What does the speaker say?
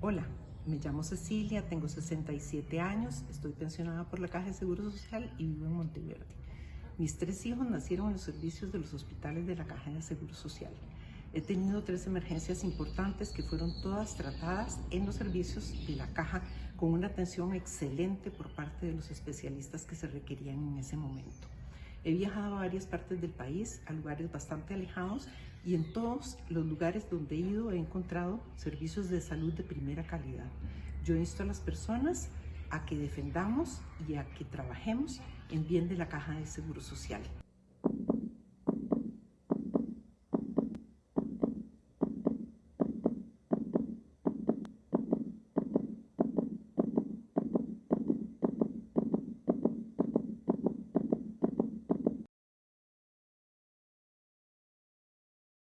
Hola, me llamo Cecilia, tengo 67 años, estoy pensionada por la Caja de Seguro Social y vivo en Monteverde. Mis tres hijos nacieron en los servicios de los hospitales de la Caja de Seguro Social. He tenido tres emergencias importantes que fueron todas tratadas en los servicios de la Caja con una atención excelente por parte de los especialistas que se requerían en ese momento. He viajado a varias partes del país, a lugares bastante alejados y en todos los lugares donde he ido he encontrado servicios de salud de primera calidad. Yo insto a las personas a que defendamos y a que trabajemos en bien de la Caja de Seguro Social.